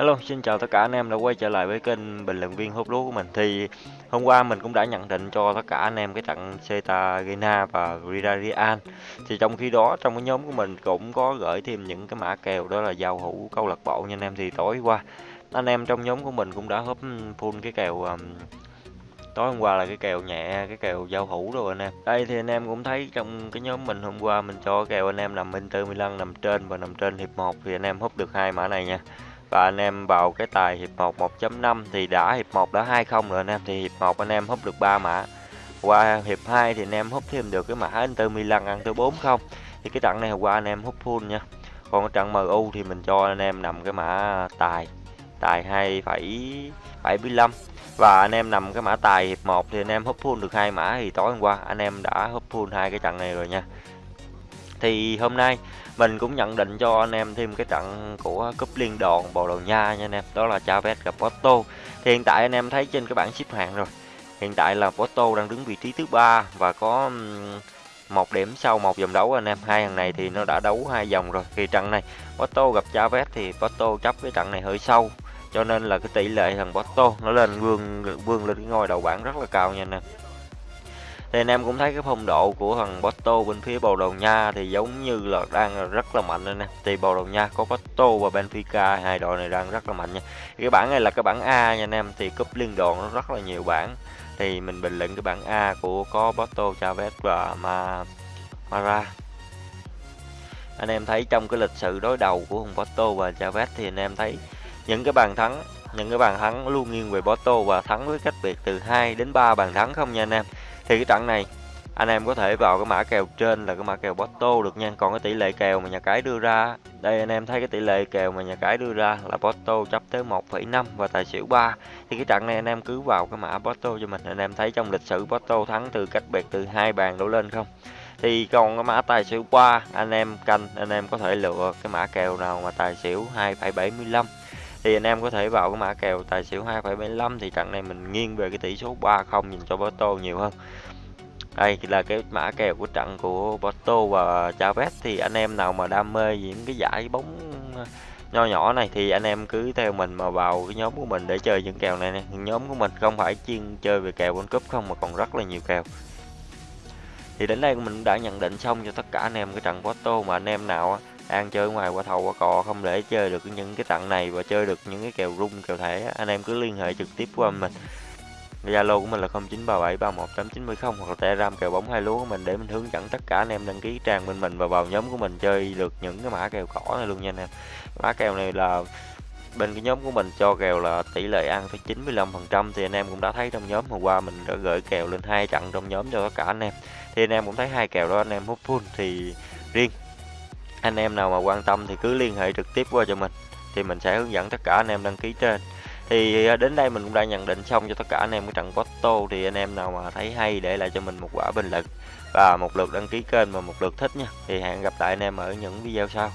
Hello, xin chào tất cả anh em đã quay trở lại với kênh bình luận viên hút lúa của mình. Thì hôm qua mình cũng đã nhận định cho tất cả anh em cái trận Cartagena và Villarreal. Thì trong khi đó trong cái nhóm của mình cũng có gửi thêm những cái mã kèo đó là giao hữu câu lạc bộ nha anh em. Thì tối qua anh em trong nhóm của mình cũng đã húp full cái kèo um, tối hôm qua là cái kèo nhẹ cái kèo giao hữu rồi anh em đây thì anh em cũng thấy trong cái nhóm mình hôm qua mình cho kèo anh em nằm Inter Milan nằm trên và nằm trên hiệp 1 thì anh em húp được hai mã này nha và anh em vào cái tài hiệp 1 1.5 thì đã hiệp 1 đã 20 rồi anh em. Thì hiệp 1 anh em húp được 3 mã. Qua hiệp 2 thì anh em húp thêm được cái mã Inter Milan ăn tới 4 không. Thì cái trận này hôm qua anh em húp full nha. Còn cái trận MU thì mình cho anh em nằm cái mã tài tài 2,75 và anh em nằm cái mã tài hiệp 1 thì anh em húp full được hai mã thì tối hôm qua anh em đã húp full hai cái trận này rồi nha. Thì hôm nay mình cũng nhận định cho anh em thêm cái trận của cúp liên đoàn Bồ Đào Nha nha anh em, đó là Chavez gặp Porto. Thì hiện tại anh em thấy trên cái bảng xếp hạng rồi. Hiện tại là Porto đang đứng vị trí thứ ba và có một điểm sau một vòng đấu anh em. Hai thằng này thì nó đã đấu hai vòng rồi. Thì trận này Porto gặp Chavez thì Porto chấp cái trận này hơi sâu. Cho nên là cái tỷ lệ thằng Porto nó lên vương vương lên cái ngôi đầu bảng rất là cao nha anh em thì anh em cũng thấy cái phong độ của thằng Porto bên phía Bồ Đào Nha thì giống như là đang rất là mạnh anh em thì Bồ Đào Nha có Porto và Benfica hai đội này đang rất là mạnh nha. Cái bảng này là cái bảng A nha anh em thì cúp liên đoàn nó rất là nhiều bảng. Thì mình bình luận cái bảng A của có Porto, Chavez và Ma Mara. Anh em thấy trong cái lịch sử đối đầu của thằng Porto và Chavez thì anh em thấy những cái bàn thắng những cái bàn thắng luôn nghiêng về Porto và thắng với cách biệt từ 2 đến 3 bàn thắng không nha anh em thì cái trận này anh em có thể vào cái mã kèo trên là cái mã kèo Porto được nha. Còn cái tỷ lệ kèo mà nhà cái đưa ra đây anh em thấy cái tỷ lệ kèo mà nhà cái đưa ra là Porto chấp tới 1,5 và tài xỉu 3 thì cái trận này anh em cứ vào cái mã Porto cho mình. Anh em thấy trong lịch sử Porto thắng từ cách biệt từ hai bàn đổ lên không? Thì còn cái mã tài xỉu 3 anh em canh anh em có thể lựa cái mã kèo nào mà tài xỉu 2,75 thì anh em có thể vào cái mã kèo tài xỉu 2,75 thì trận này mình nghiêng về cái tỷ số 3-0 nhìn cho Porto nhiều hơn. Đây là cái mã kèo của trận của Porto và Chavez. Thì anh em nào mà đam mê những cái giải bóng nho nhỏ này thì anh em cứ theo mình mà vào cái nhóm của mình để chơi những kèo này nè. Nhóm của mình không phải chuyên chơi về kèo World Cup không mà còn rất là nhiều kèo. Thì đến đây mình đã nhận định xong cho tất cả anh em cái trận Porto mà anh em nào đang chơi ngoài qua thầu qua cò không để chơi được những cái tặng này và chơi được những cái kèo rung, kèo thẻ anh em cứ liên hệ trực tiếp qua mình Zalo của mình là 0937318910 hoặc là Telegram kèo bóng hai lúa của mình để mình hướng dẫn tất cả anh em đăng ký trang bên mình và vào nhóm của mình chơi được những cái mã kèo cỏ này luôn nha anh em. Mã kèo này là bên cái nhóm của mình cho kèo là tỷ lệ ăn tới 95% thì anh em cũng đã thấy trong nhóm hôm qua mình đã gửi kèo lên hai trận trong nhóm cho tất cả anh em. Thì anh em cũng thấy hai kèo đó anh em hút full thì riêng anh em nào mà quan tâm thì cứ liên hệ trực tiếp qua cho mình, thì mình sẽ hướng dẫn tất cả anh em đăng ký trên. Thì à, đến đây mình cũng đã nhận định xong cho tất cả anh em cái trận Porto, thì anh em nào mà thấy hay để lại cho mình một quả bình luận và một lượt đăng ký kênh và một lượt thích nha. Thì hẹn gặp lại anh em ở những video sau.